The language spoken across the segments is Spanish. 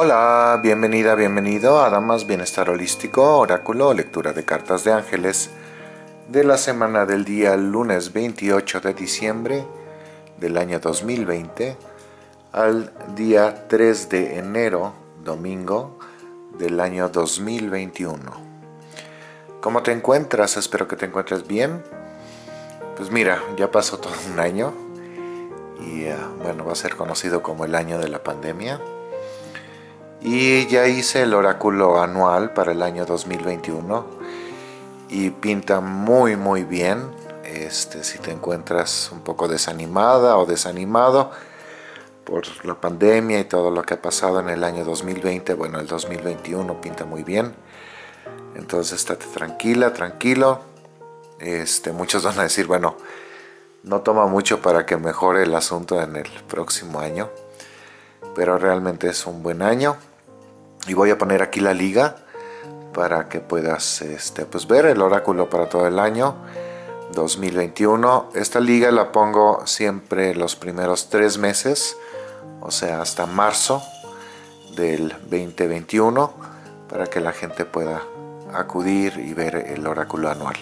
Hola, bienvenida, bienvenido a Damas Bienestar Holístico, Oráculo, lectura de cartas de ángeles de la semana del día lunes 28 de diciembre del año 2020 al día 3 de enero, domingo del año 2021. ¿Cómo te encuentras? Espero que te encuentres bien. Pues mira, ya pasó todo un año y uh, bueno, va a ser conocido como el año de la pandemia y ya hice el oráculo anual para el año 2021 y pinta muy muy bien. Este, si te encuentras un poco desanimada o desanimado por la pandemia y todo lo que ha pasado en el año 2020, bueno el 2021 pinta muy bien. Entonces estate tranquila, tranquilo. Este, muchos van a decir, bueno no toma mucho para que mejore el asunto en el próximo año pero realmente es un buen año y voy a poner aquí la liga para que puedas este, pues ver el oráculo para todo el año 2021 esta liga la pongo siempre los primeros tres meses o sea hasta marzo del 2021 para que la gente pueda acudir y ver el oráculo anual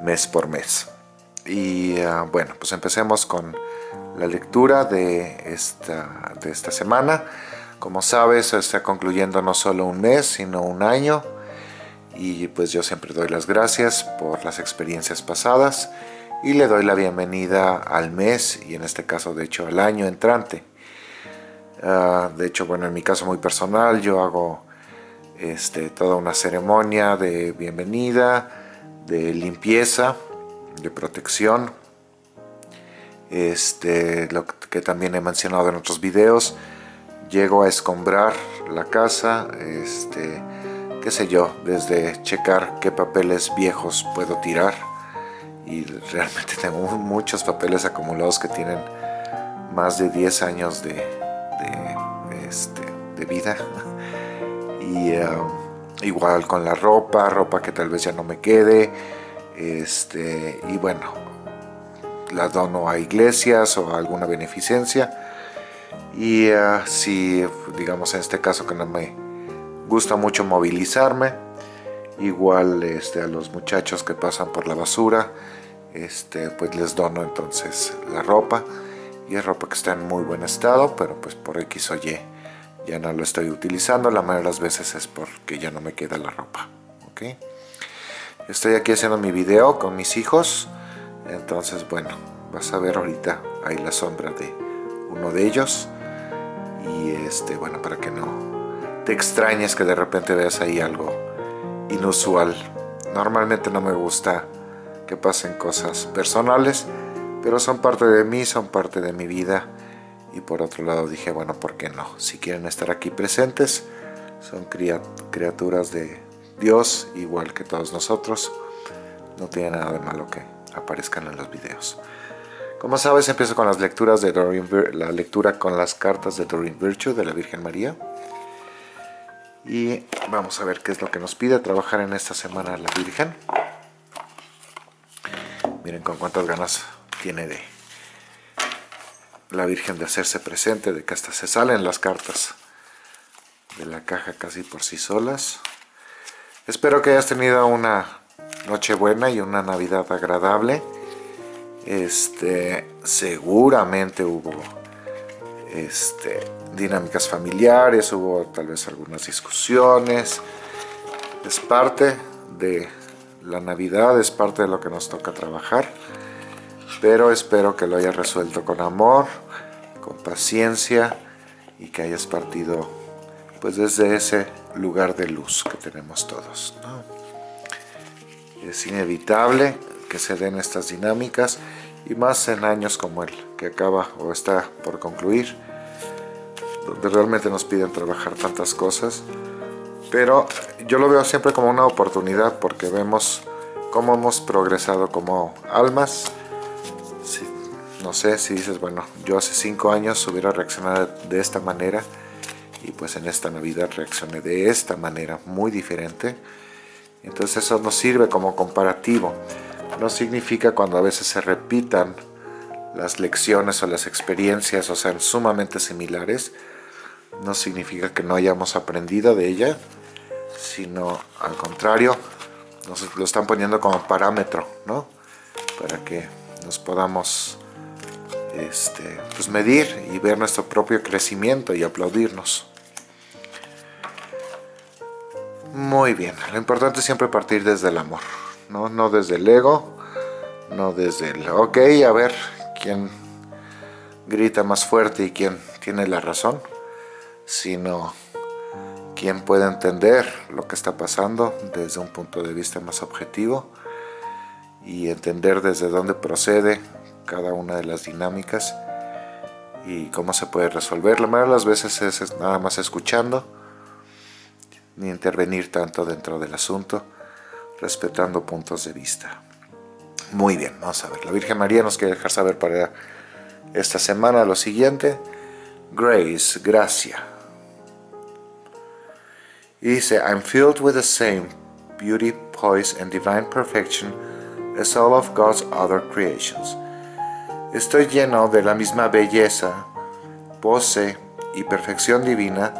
mes por mes. Y uh, bueno pues empecemos con la lectura de esta, de esta semana como sabes, está concluyendo no solo un mes, sino un año. Y pues yo siempre doy las gracias por las experiencias pasadas y le doy la bienvenida al mes y en este caso de hecho al año entrante. Uh, de hecho, bueno, en mi caso muy personal yo hago este, toda una ceremonia de bienvenida, de limpieza, de protección. Este, lo que también he mencionado en otros videos, llego a escombrar la casa, este, qué sé yo, desde checar qué papeles viejos puedo tirar. Y realmente tengo muchos papeles acumulados que tienen más de 10 años de, este, de vida. Y um, igual con la ropa, ropa que tal vez ya no me quede este, y bueno, la dono a iglesias o a alguna beneficencia y uh, si digamos en este caso que no me gusta mucho movilizarme igual este, a los muchachos que pasan por la basura este, pues les dono entonces la ropa. Y es ropa que está en muy buen estado pero pues por X o Y ya no lo estoy utilizando. La mayoría de las veces es porque ya no me queda la ropa ¿ok? estoy aquí haciendo mi video con mis hijos. Entonces bueno vas a ver ahorita ahí la sombra de uno de ellos y este, bueno, para que no te extrañes que de repente veas ahí algo inusual. Normalmente no me gusta que pasen cosas personales, pero son parte de mí, son parte de mi vida. Y por otro lado dije, bueno, ¿por qué no? Si quieren estar aquí presentes, son criaturas de Dios, igual que todos nosotros. No tiene nada de malo que aparezcan en los videos. Como sabes, empiezo con las lecturas de la lectura con las cartas de Doreen Virtue de la Virgen María. Y vamos a ver qué es lo que nos pide trabajar en esta semana la Virgen. Miren con cuántas ganas tiene de la Virgen de hacerse presente, de que hasta se salen las cartas de la caja casi por sí solas. Espero que hayas tenido una noche buena y una Navidad agradable este, seguramente hubo este, dinámicas familiares, hubo tal vez algunas discusiones. Es parte de la Navidad, es parte de lo que nos toca trabajar. Pero espero que lo hayas resuelto con amor, con paciencia y que hayas partido pues desde ese lugar de luz que tenemos todos. Es inevitable que se den estas dinámicas y más en años como el que acaba o está por concluir donde realmente nos piden trabajar tantas cosas. Pero yo lo veo siempre como una oportunidad porque vemos cómo hemos progresado como almas. No sé si dices bueno yo hace cinco años hubiera reaccionado de esta manera y pues en esta Navidad reaccioné de esta manera muy diferente entonces eso nos sirve como comparativo no significa cuando a veces se repitan las lecciones o las experiencias o sean sumamente similares, no significa que no hayamos aprendido de ella, sino al contrario, nos lo están poniendo como parámetro, ¿no? Para que nos podamos este, pues medir y ver nuestro propio crecimiento y aplaudirnos. Muy bien, lo importante es siempre partir desde el amor, no, no desde el ego, no desde el, ok, a ver, quién grita más fuerte y quién tiene la razón, sino quién puede entender lo que está pasando desde un punto de vista más objetivo y entender desde dónde procede cada una de las dinámicas y cómo se puede resolver. La mayoría de las veces es nada más escuchando, ni intervenir tanto dentro del asunto, respetando puntos de vista. Muy bien, vamos a ver. La Virgen María nos quiere dejar saber para esta semana lo siguiente. Grace, gracia. Y dice, I'm filled with the same beauty, poise, and divine perfection as all of God's other creations. Estoy lleno de la misma belleza, pose y perfección divina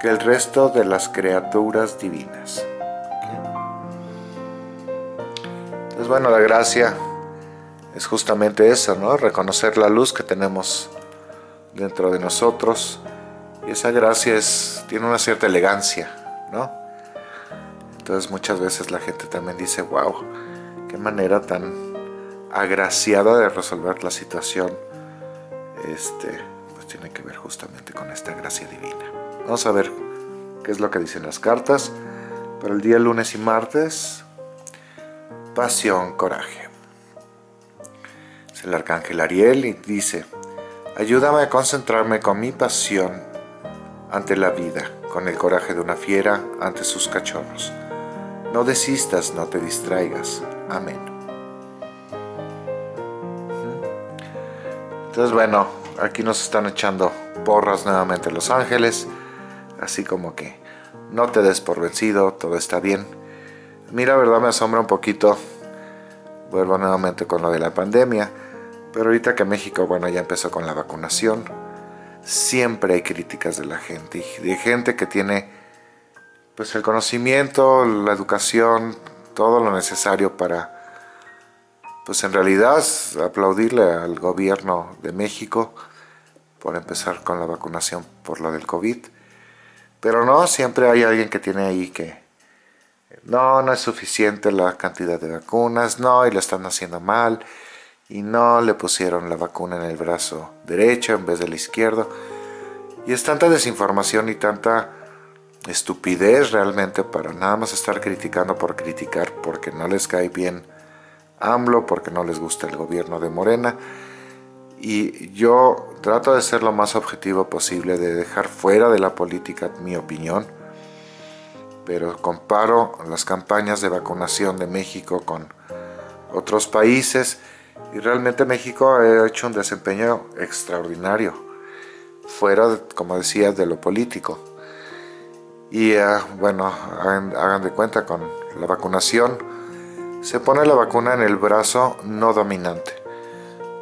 que el resto de las criaturas divinas. Entonces, bueno, la gracia es justamente eso, ¿no? Reconocer la luz que tenemos dentro de nosotros. Y esa gracia tiene una cierta elegancia, ¿no? Entonces muchas veces la gente también dice, wow, qué manera tan agraciada de resolver la situación. Este, pues tiene que ver justamente con esta gracia divina. Vamos a ver qué es lo que dicen las cartas para el día lunes y martes. Pasión, coraje el arcángel Ariel y dice, ayúdame a concentrarme con mi pasión ante la vida, con el coraje de una fiera ante sus cachorros. No desistas, no te distraigas. Amén. Entonces bueno, aquí nos están echando porras nuevamente los ángeles, así como que no te des por vencido, todo está bien. Mira, verdad me asombra un poquito, vuelvo nuevamente con lo de la pandemia, pero ahorita que México, bueno, ya empezó con la vacunación, siempre hay críticas de la gente, de gente que tiene pues el conocimiento, la educación, todo lo necesario para, pues en realidad, aplaudirle al gobierno de México por empezar con la vacunación por lo del COVID. Pero no, siempre hay alguien que tiene ahí que, no, no es suficiente la cantidad de vacunas, no, y lo están haciendo mal, y no le pusieron la vacuna en el brazo derecho en vez del izquierdo. Y es tanta desinformación y tanta estupidez realmente para nada más estar criticando por criticar porque no les cae bien AMLO, porque no les gusta el gobierno de Morena. Y yo trato de ser lo más objetivo posible, de dejar fuera de la política mi opinión, pero comparo las campañas de vacunación de México con otros países y realmente México ha hecho un desempeño extraordinario, fuera, como decía, de lo político. Y eh, bueno, hagan, de cuenta con la vacunación, se pone la vacuna en el brazo no dominante.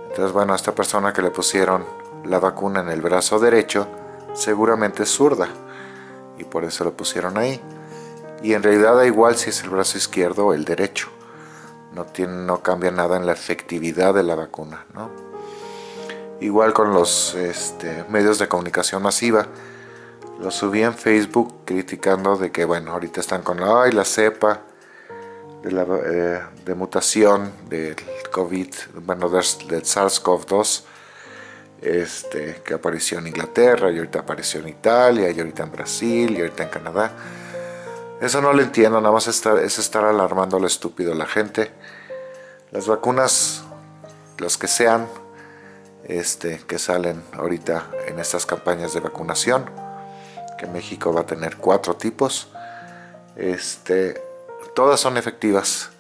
Entonces, bueno, esta persona que le pusieron la vacuna en el brazo derecho, seguramente es zurda. Y por eso lo pusieron ahí. Y en realidad da igual si es el brazo izquierdo o el derecho no, tiene, no cambia nada en la efectividad de la vacuna. ¿no? Igual con los este, medios de comunicación masiva, lo subí en Facebook criticando de que, bueno, ahorita están con la, cepa de, la, eh, de mutación del COVID, bueno, del SARS-CoV-2, este, que apareció en Inglaterra, y ahorita apareció en Italia, y ahorita en Brasil, y ahorita en Canadá. Eso no lo entiendo, nada más es estar alarmando a lo estúpido la gente. Las vacunas, las que sean, este, que salen ahorita en estas campañas de vacunación, que México va a tener cuatro tipos, este, todas son efectivas.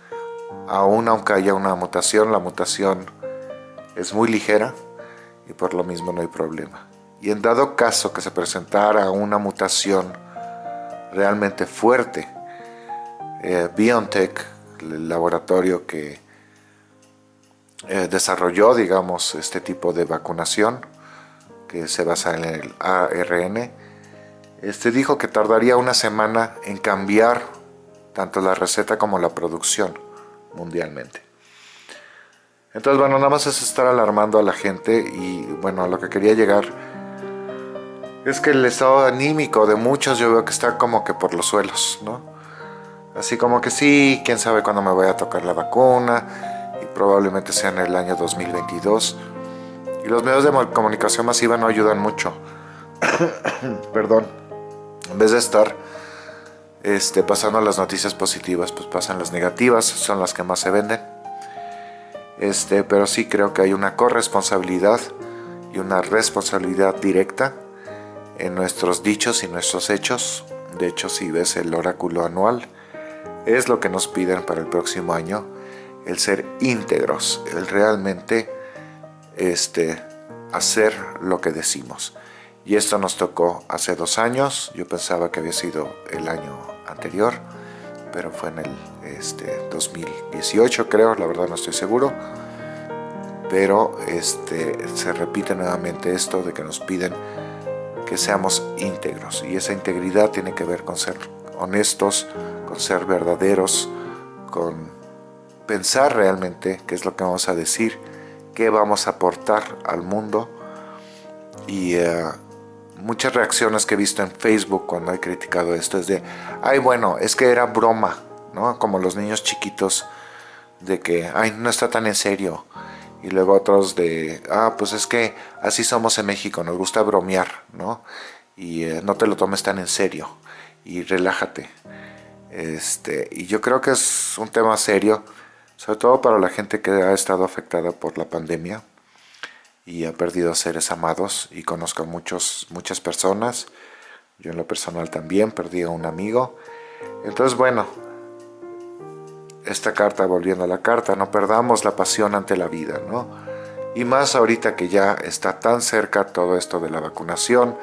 Aún aunque haya una mutación, la mutación es muy ligera y por lo mismo no hay problema. Y en dado caso que se presentara una mutación realmente fuerte. Eh, BioNTech, el laboratorio que eh, desarrolló, digamos, este tipo de vacunación, que se basa en el ARN, este, dijo que tardaría una semana en cambiar tanto la receta como la producción mundialmente. Entonces, bueno, nada más es estar alarmando a la gente y, bueno, a lo que quería llegar es que el estado anímico de muchos yo veo que está como que por los suelos, ¿no? Así como que sí, quién sabe cuándo me voy a tocar la vacuna y probablemente sea en el año 2022. Y los medios de comunicación masiva no ayudan mucho. Perdón. En vez de estar este, pasando las noticias positivas, pues pasan las negativas, son las que más se venden. Este, pero sí creo que hay una corresponsabilidad y una responsabilidad directa en nuestros dichos y nuestros hechos. De hecho, si ves el oráculo anual, es lo que nos piden para el próximo año, el ser íntegros, el realmente este, hacer lo que decimos. Y esto nos tocó hace dos años, yo pensaba que había sido el año anterior, pero fue en el este, 2018 creo, la verdad no estoy seguro. Pero este, se repite nuevamente esto de que nos piden que seamos íntegros. Y esa integridad tiene que ver con ser honestos, con ser verdaderos, con pensar realmente qué es lo que vamos a decir, qué vamos a aportar al mundo. Y eh, muchas reacciones que he visto en Facebook cuando he criticado esto es de, ay bueno, es que era broma, ¿no? Como los niños chiquitos de que, ay, no está tan en serio. Y luego otros de, ah, pues es que así somos en México, nos gusta bromear, ¿no? Y eh, no te lo tomes tan en serio y relájate. Este, y yo creo que es un tema serio, sobre todo para la gente que ha estado afectada por la pandemia y ha perdido seres amados y conozco a muchos, muchas personas. Yo en lo personal también perdí a un amigo. Entonces, bueno, esta carta, volviendo a la carta, no perdamos la pasión ante la vida, ¿no? Y más ahorita que ya está tan cerca todo esto de la vacunación,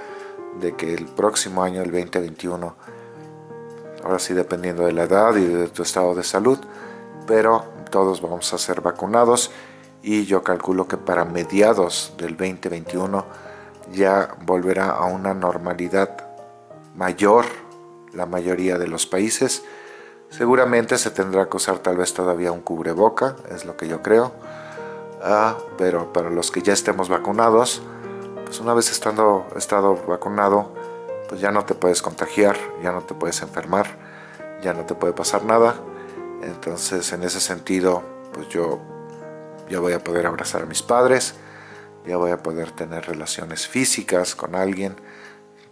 de que el próximo año, el 2021, ahora sí dependiendo de la edad y de tu estado de salud, pero todos vamos a ser vacunados y yo calculo que para mediados del 2021 ya volverá a una normalidad mayor la mayoría de los países. Seguramente se tendrá que usar tal vez todavía un cubreboca, es lo que yo creo. Ah, pero para los que ya estemos vacunados, pues una vez estando estado vacunado, pues ya no te puedes contagiar, ya no te puedes enfermar, ya no te puede pasar nada. Entonces, en ese sentido, pues yo ya voy a poder abrazar a mis padres, ya voy a poder tener relaciones físicas con alguien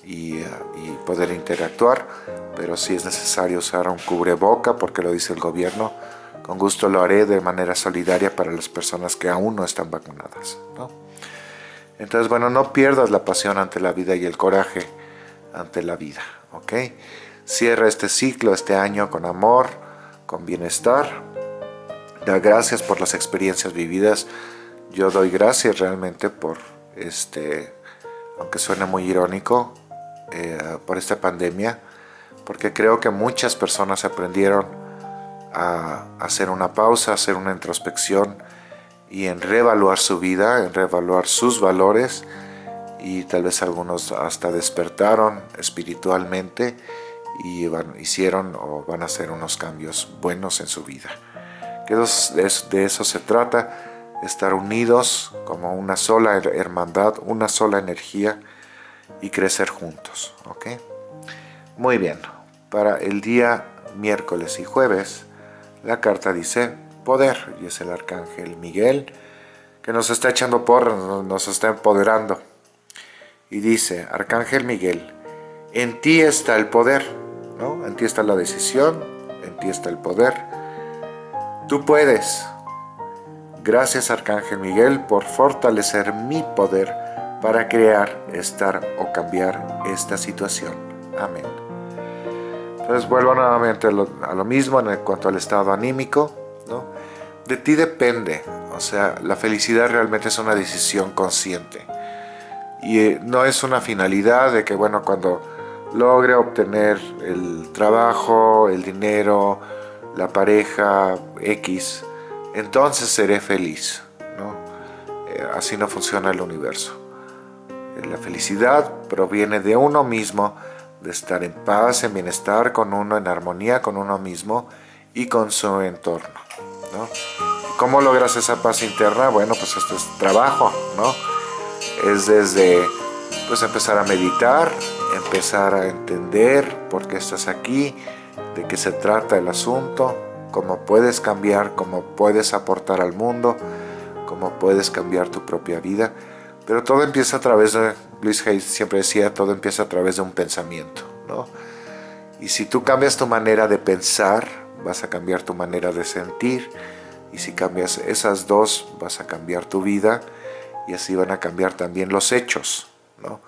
y, eh, poder interactuar, pero si es necesario usar un cubreboca porque lo dice el gobierno, con gusto lo haré de manera solidaria para las personas que aún no están vacunadas. Entonces, bueno, no pierdas la pasión ante la vida y el coraje ante la vida, ¿ok? Cierra este ciclo, este año con amor, con bienestar, da gracias por las experiencias vividas. Yo doy gracias realmente por este, aunque suene muy irónico, eh, por esta pandemia, porque creo que muchas personas aprendieron a hacer una pausa, a hacer una introspección y en reevaluar su vida, en reevaluar sus valores y tal vez algunos hasta despertaron espiritualmente y hicieron o van a hacer unos cambios buenos en su vida. Que de eso se trata, estar unidos como una sola hermandad, una sola energía y crecer juntos. ¿ok? Muy bien, para el día miércoles y jueves, la carta dice poder, y es el arcángel Miguel, que nos está echando por, nos está empoderando. Y dice, arcángel Miguel, en ti está el poder, ¿no? En ti está la decisión, en ti está el poder, Tú puedes. Gracias Arcángel Miguel por fortalecer mi poder para crear, estar o cambiar esta situación. Amén. Entonces vuelvo nuevamente a lo, mismo en cuanto al estado anímico. ¿no? De ti depende. O sea, la felicidad realmente es una decisión consciente. Y eh, no es una finalidad de que, bueno, cuando logre obtener el trabajo, el dinero, la pareja X, entonces seré feliz. ¿no? Eh, así no funciona el universo. La felicidad proviene de uno mismo de estar en paz, en bienestar con uno, en armonía con uno mismo y con su entorno. ¿no? ¿Cómo logras esa paz interna? Bueno, pues esto es trabajo, ¿no? Es desde pues empezar a meditar, empezar a entender por qué estás aquí, de qué se trata el asunto, cómo puedes cambiar, cómo puedes aportar al mundo, cómo puedes cambiar tu propia vida. Pero todo empieza a través de, Luis Hayes siempre decía, todo empieza a través de un pensamiento, ¿no? Y si tú cambias tu manera de pensar, vas a cambiar tu manera de sentir, y si cambias esas dos, vas a cambiar tu vida, y así van a cambiar también los hechos, ¿no?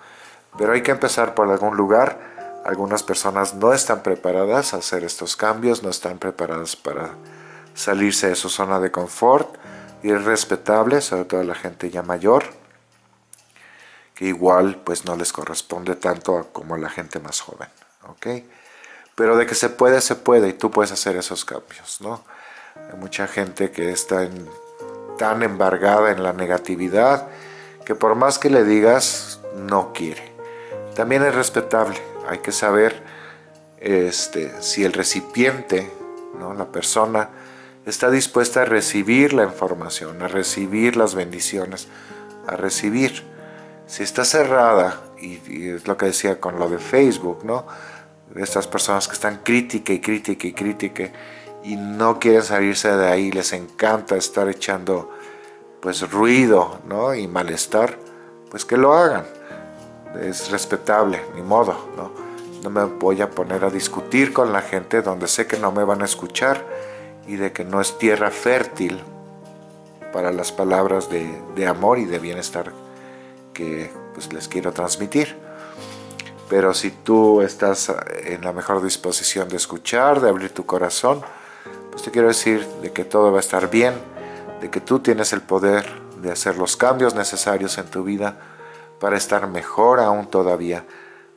Pero hay que empezar por algún lugar. Algunas personas no están preparadas a hacer estos cambios, no están preparadas para salirse de su zona de confort, y es respetable, sobre todo la gente ya mayor, igual pues no les corresponde tanto como a la gente más joven, ¿ok? Pero de que se puede, se puede y tú puedes hacer esos cambios, ¿no? Hay mucha gente que está tan embargada en la negatividad que por más que le digas, no quiere. También es respetable, hay que saber este, si el recipiente, ¿no? la persona, está dispuesta a recibir la información, a recibir las bendiciones, a recibir. Si está cerrada, y, es lo que decía con lo de Facebook, ¿no? Estas personas que están crítica y crítica y crítica y no quieren salirse de ahí, les encanta estar echando pues ruido ¿no? y malestar, pues que lo hagan. Es respetable, ni modo, ¿no? No me voy a poner a discutir con la gente donde sé que no me van a escuchar y de que no es tierra fértil para las palabras de, amor y de bienestar que pues, les quiero transmitir. Pero si tú estás en la mejor disposición de escuchar, de abrir tu corazón, pues te quiero decir de que todo va a estar bien, de que tú tienes el poder de hacer los cambios necesarios en tu vida para estar mejor aún todavía,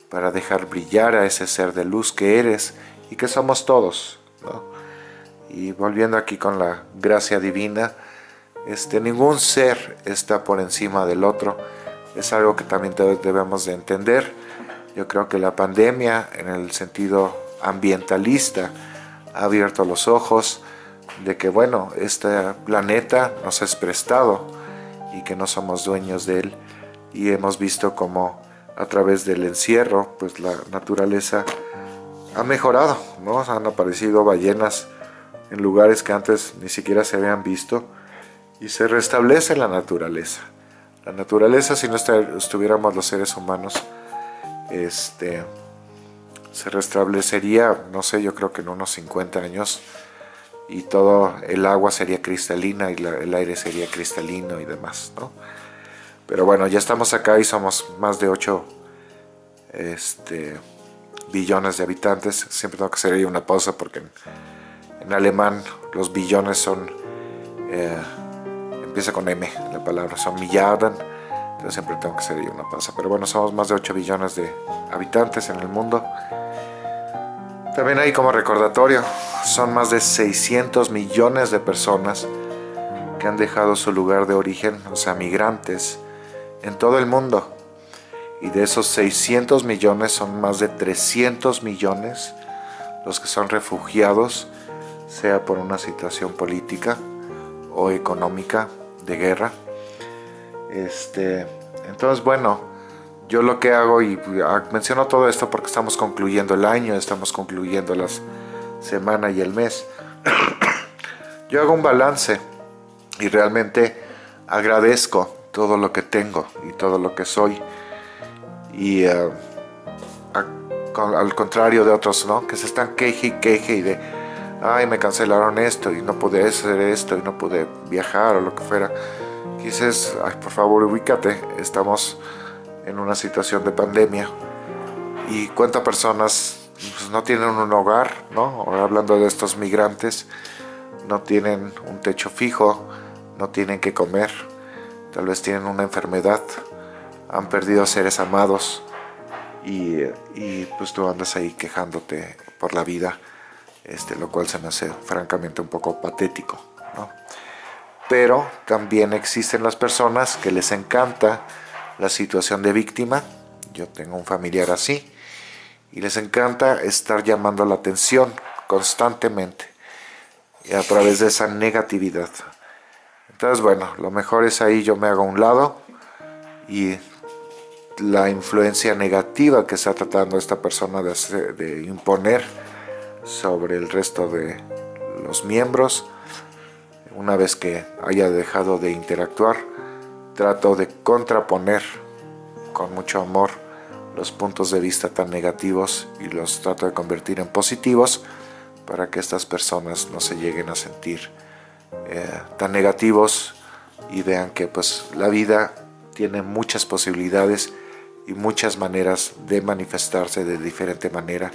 para dejar brillar a ese ser de luz que eres y que somos todos. Y volviendo aquí con la gracia divina, este, ningún ser está por encima del otro. Es algo que también debemos de entender. Yo creo que la pandemia, en el sentido ambientalista, ha abierto los ojos de que, bueno, este planeta nos es prestado y que no somos dueños de él. Y hemos visto como a través del encierro, pues la naturaleza ha mejorado, ¿no? Han aparecido ballenas en lugares que antes ni siquiera se habían visto y se restablece la naturaleza. La naturaleza, si no estuviéramos los seres humanos, este, se restablecería, no sé, yo creo que en unos 50 años y todo el agua sería cristalina y el aire sería cristalino y demás, ¿no? Pero bueno, ya estamos acá y somos más de 8 este, billones de habitantes. Siempre tengo que hacer ahí una pausa porque en alemán los billones son, eh, empieza con M la palabra, son Milliarden, entonces siempre tengo que hacer ahí una pausa. Pero bueno, somos más de 8 billones de habitantes en el mundo. También hay como recordatorio, son más de 600 millones de personas que han dejado su lugar de origen, o sea, migrantes, en todo el mundo. Y de esos 600 millones son más de 300 millones los que son refugiados sea por una situación política o económica de guerra. Este, entonces, bueno, yo lo que hago, y ah, menciono todo esto porque estamos concluyendo el año, estamos concluyendo la semana y el mes. yo hago un balance y realmente agradezco todo lo que tengo y todo lo que soy. Y ah, al contrario de otros, ¿no? Que se están queje y queje y de ay, me cancelaron esto y no pude hacer esto y no pude viajar o lo que fuera. Dices, ay, por favor, ubícate, estamos en una situación de pandemia y cuántas personas pues, no tienen un hogar, ¿no? hablando de estos migrantes, no tienen un techo fijo, no tienen que comer, tal vez tienen una enfermedad, han perdido seres amados y, y pues tú andas ahí quejándote por la vida este, lo cual se me hace francamente un poco patético. Pero también existen las personas que les encanta la situación de víctima. Yo tengo un familiar así y les encanta estar llamando la atención constantemente a través de esa negatividad. Entonces, bueno, lo mejor es ahí yo me hago a un lado y la influencia negativa que está tratando esta persona de imponer sobre el resto de los miembros, una vez que haya dejado de interactuar, trato de contraponer con mucho amor los puntos de vista tan negativos y los trato de convertir en positivos para que estas personas no se lleguen a sentir eh, tan negativos y vean que pues la vida tiene muchas posibilidades y muchas maneras de manifestarse de diferente manera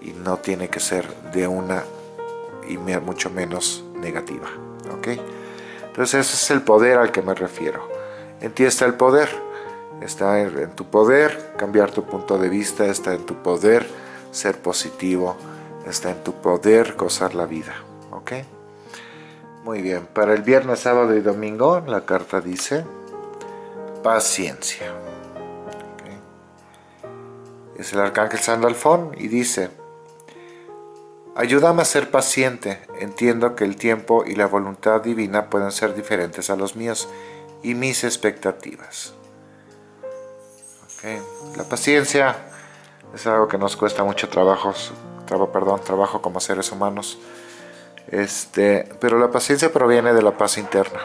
y no tiene que ser de una y mucho menos negativa. ¿ok? Entonces ese es el poder al que me refiero. En ti está el poder, está en, tu poder cambiar tu punto de vista, está en tu poder ser positivo, está en tu poder gozar la vida. ¿ok? Muy bien, para el viernes, sábado y domingo la carta dice paciencia. Es el arcángel Sandalfón y dice Ayúdame a ser paciente, entiendo que el tiempo y la voluntad divina pueden ser diferentes a los míos y mis expectativas. La paciencia es algo que nos cuesta mucho trabajo, perdón, trabajo como seres humanos, este, pero la paciencia proviene de la paz interna.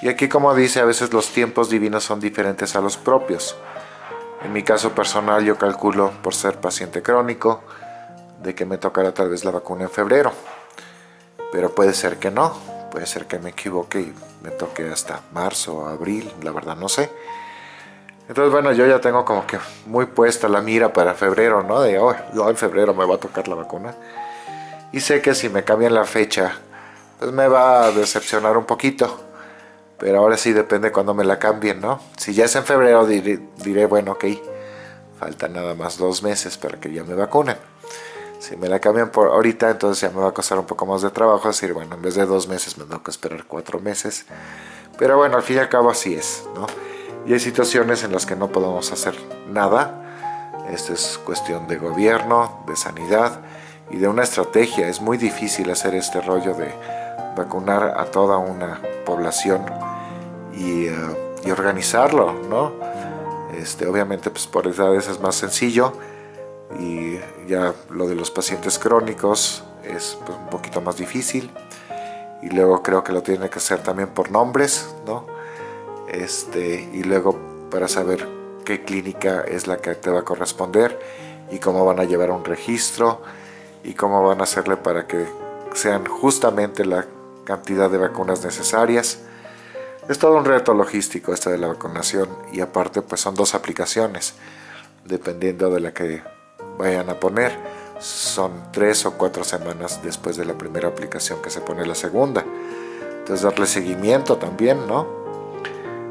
Y aquí como dice, a veces los tiempos divinos son diferentes a los propios. En mi caso personal yo calculo por ser paciente crónico, de que me tocará tal vez la vacuna en febrero. Pero puede ser que no, puede ser que me equivoque y me toque hasta marzo o abril, la verdad no sé. Entonces bueno, yo ya tengo como que muy puesta la mira para febrero, ¿no? De, oh, en febrero me va a tocar la vacuna. Y sé que si me cambian la fecha, pues me va a decepcionar un poquito. Pero ahora sí depende cuando me la cambien, ¿no? Si ya es en febrero diré, diré bueno, ok, falta nada más dos meses para que ya me vacunen. Si me la cambian por ahorita, entonces ya me va a costar un poco más de trabajo. decir, bueno, en vez de dos meses me tengo que esperar cuatro meses. Pero bueno, al fin y al cabo así es, ¿no? Y hay situaciones en las que no podemos hacer nada. Esto es cuestión de gobierno, de sanidad y de una estrategia. Es muy difícil hacer este rollo de vacunar a toda una población y, eh, y organizarlo, ¿no? Este, obviamente, pues por edades es más sencillo y ya lo de los pacientes crónicos es pues, un poquito más difícil y luego creo que lo tiene que hacer también por nombres ¿no? este, y luego para saber qué clínica es la que te va a corresponder y cómo van a llevar un registro y cómo van a hacerle para que sean justamente la cantidad de vacunas necesarias es todo un reto logístico esto de la vacunación y aparte pues son dos aplicaciones dependiendo de la que vayan a poner. Son tres o cuatro semanas después de la primera aplicación que se pone la segunda. Entonces darle seguimiento también, ¿no?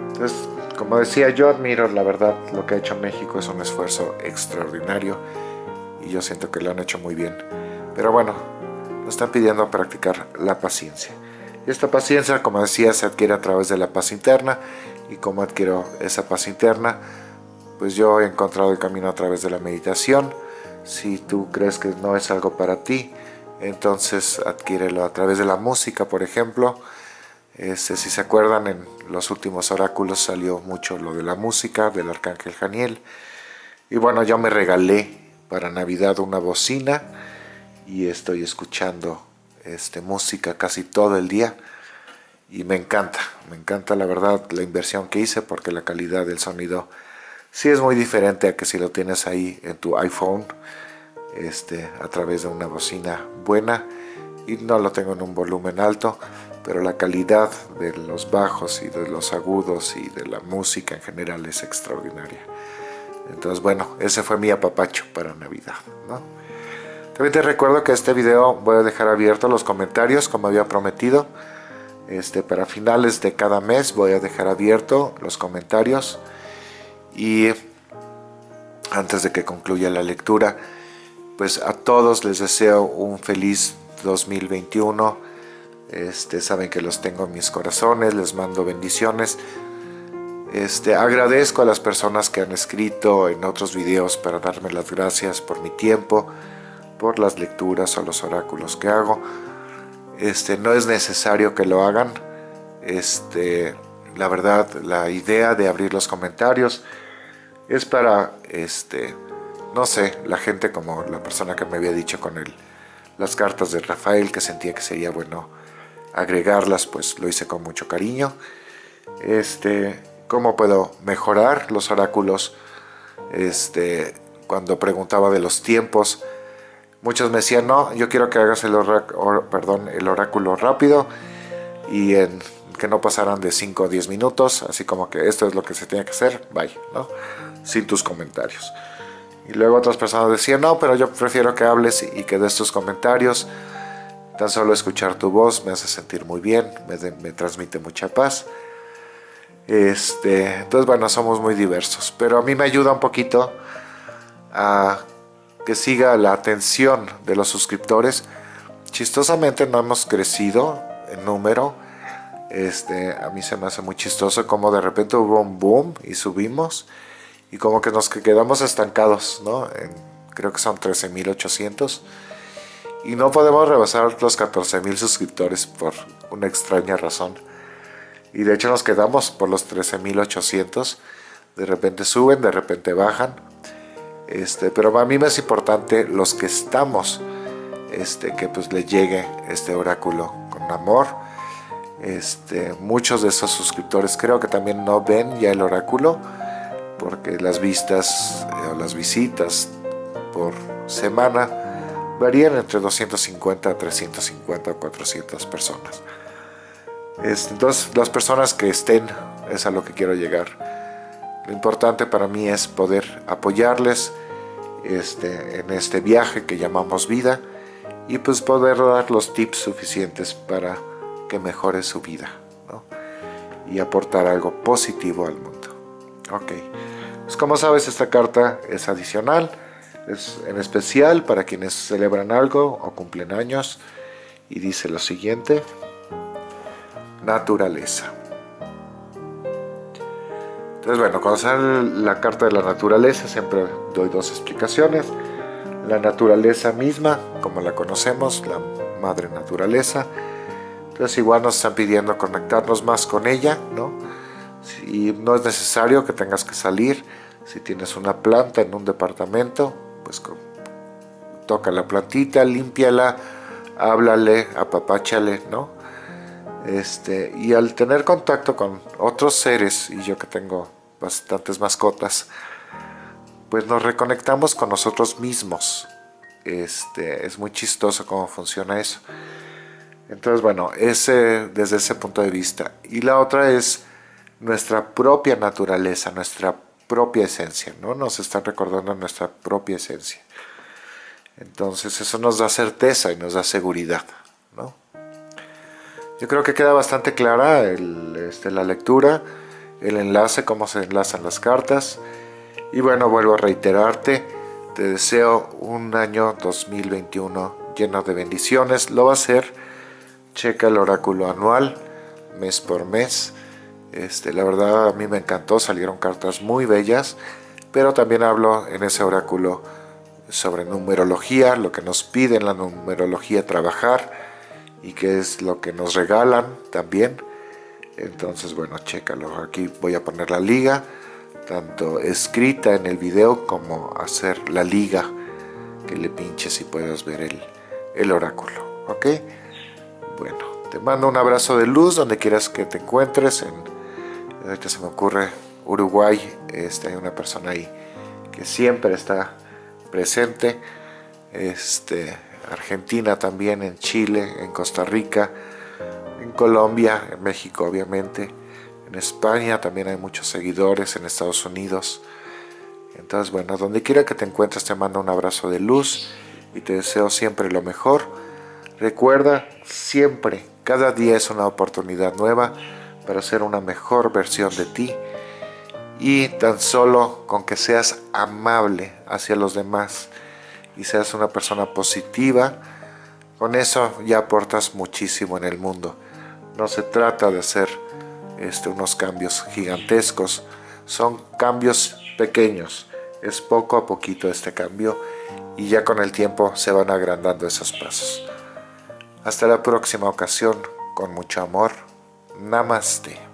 Entonces, como decía, yo admiro la verdad lo que ha hecho México, es un esfuerzo extraordinario y yo siento que lo han hecho muy bien. Pero bueno, nos están pidiendo practicar la paciencia. Y esta paciencia, como decía, se adquiere a través de la paz interna. ¿Y cómo adquiero esa paz interna? Pues yo he encontrado el camino a través de la meditación, si tú crees que no es algo para ti, entonces adquiérelo a través de la música, por ejemplo. Este, si se acuerdan, en los últimos oráculos salió mucho lo de la música, del Arcángel Janiel. Y bueno, yo me regalé para Navidad una bocina y estoy escuchando este, música casi todo el día. Y me encanta, me encanta la verdad la inversión que hice porque la calidad del sonido sí es muy diferente a que si lo tienes ahí en tu iPhone este, a través de una bocina buena y no lo tengo en un volumen alto pero la calidad de los bajos y de los agudos y de la música en general es extraordinaria. Entonces bueno, ese fue mi apapacho para Navidad también te recuerdo que este video voy a dejar abierto los comentarios como había prometido. Este, para finales de cada mes voy a dejar abierto los comentarios y antes de que concluya la lectura, pues a todos les deseo un feliz 2021. Este, saben que los tengo en mis corazones, les mando bendiciones. Este, agradezco a las personas que han escrito en otros videos para darme las gracias por mi tiempo, por las lecturas o los oráculos que hago. Este, no es necesario que lo hagan. Este, la verdad, la idea de abrir los comentarios es para, este, no sé, la gente como la persona que me había dicho con él, las cartas de Rafael, que sentía que sería bueno agregarlas, pues lo hice con mucho cariño. Este, ¿Cómo puedo mejorar los oráculos? Este, cuando preguntaba de los tiempos, muchos me decían, no, yo quiero que hagas el, perdón, el oráculo rápido y en que no pasaran de 5 o 10 minutos, así como que esto es lo que se tiene que hacer, bye, ¿no? Sin tus comentarios. Y luego otras personas decían, no, pero yo prefiero que hables y que des tus comentarios. Tan solo escuchar tu voz me hace sentir muy bien, me, transmite mucha paz. Este, entonces, bueno, somos muy diversos, pero a mí me ayuda un poquito a que siga la atención de los suscriptores. Chistosamente no hemos crecido en número, este, a mí se me hace muy chistoso como de repente hubo un boom y subimos y como que nos quedamos estancados, ¿no? creo que son 13.800 y no podemos rebasar los 14.000 suscriptores por una extraña razón. Y de hecho nos quedamos por los 13.800. De repente suben, de repente bajan. Este, pero a mí me es importante los que estamos, este, que pues le llegue este oráculo con amor este, muchos de esos suscriptores creo que también no ven ya el oráculo porque las vistas eh, o las visitas por semana varían entre 250 a 350 o 400 personas. Entonces las personas que estén es a lo que quiero llegar. Lo importante para mí es poder apoyarles este, en este viaje que llamamos vida y pues poder dar los tips suficientes para que mejore su vida y aportar algo positivo al mundo. Ok, pues como sabes esta carta es adicional, es en especial para quienes celebran algo o cumplen años y dice lo siguiente, naturaleza. Entonces bueno, cuando sale la carta de la naturaleza siempre doy dos explicaciones. La naturaleza misma, como la conocemos, la madre naturaleza, entonces igual nos están pidiendo conectarnos más con ella, ¿no? Y no es necesario que tengas que salir. Si tienes una planta en un departamento, pues toca la plantita, límpiala, háblale, apapáchale, ¿no? Este, y al tener contacto con otros seres, y yo que tengo bastantes mascotas, pues nos reconectamos con nosotros mismos. Este, es muy chistoso cómo funciona eso. Entonces, bueno, ese, desde ese punto de vista. Y la otra es nuestra propia naturaleza, nuestra propia esencia, ¿no? Nos están recordando nuestra propia esencia. Entonces, eso nos da certeza y nos da seguridad, ¿no? Yo creo que queda bastante clara este, la lectura, el enlace, cómo se enlazan las cartas. Y bueno, vuelvo a reiterarte, te deseo un año 2021 lleno de bendiciones. Lo va a ser checa el oráculo anual, mes por mes. Este, la verdad a mí me encantó, salieron cartas muy bellas, pero también hablo en ese oráculo sobre numerología, lo que nos piden la numerología trabajar y qué es lo que nos regalan también. Entonces, bueno, chécalo. Aquí voy a poner la liga, tanto escrita en el video como hacer la liga que le pinches y puedas ver el, el oráculo. ¿Ok? Bueno, te mando un abrazo de luz donde quieras que te encuentres. En, ahorita se me ocurre Uruguay, este, hay una persona ahí que siempre está presente. Este, Argentina también, en Chile, en Costa Rica, en Colombia, en México obviamente. En España también hay muchos seguidores, en Estados Unidos. Entonces, bueno, donde quiera que te encuentres te mando un abrazo de luz y te deseo siempre lo mejor Recuerda siempre, cada día es una oportunidad nueva para ser una mejor versión de ti y tan solo con que seas amable hacia los demás y seas una persona positiva, con eso ya aportas muchísimo en el mundo. No se trata de ser este, unos cambios gigantescos, son cambios pequeños, es poco a poquito este cambio y ya con el tiempo se van agrandando esos pasos. Hasta la próxima ocasión, con mucho amor. Namaste.